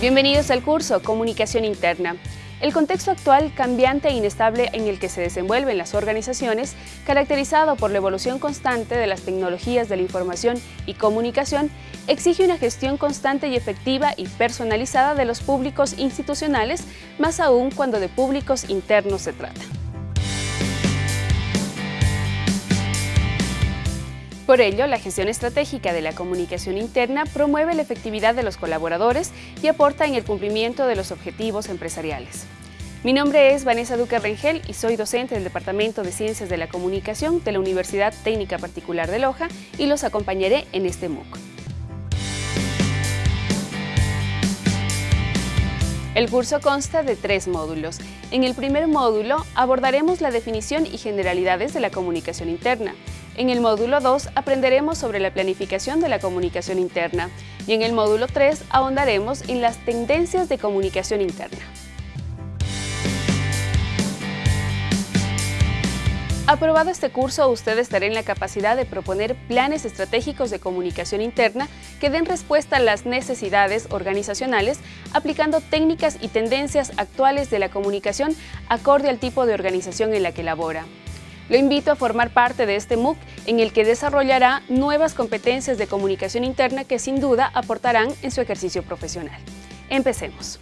Bienvenidos al curso Comunicación Interna. El contexto actual, cambiante e inestable en el que se desenvuelven las organizaciones, caracterizado por la evolución constante de las tecnologías de la información y comunicación, exige una gestión constante y efectiva y personalizada de los públicos institucionales, más aún cuando de públicos internos se trata. Por ello, la gestión estratégica de la comunicación interna promueve la efectividad de los colaboradores y aporta en el cumplimiento de los objetivos empresariales. Mi nombre es Vanessa Duque Rengel y soy docente del Departamento de Ciencias de la Comunicación de la Universidad Técnica Particular de Loja y los acompañaré en este MOOC. El curso consta de tres módulos. En el primer módulo abordaremos la definición y generalidades de la comunicación interna. En el módulo 2 aprenderemos sobre la planificación de la comunicación interna y en el módulo 3 ahondaremos en las tendencias de comunicación interna. Aprobado este curso, usted estará en la capacidad de proponer planes estratégicos de comunicación interna que den respuesta a las necesidades organizacionales aplicando técnicas y tendencias actuales de la comunicación acorde al tipo de organización en la que labora. Lo invito a formar parte de este MOOC en el que desarrollará nuevas competencias de comunicación interna que sin duda aportarán en su ejercicio profesional. Empecemos.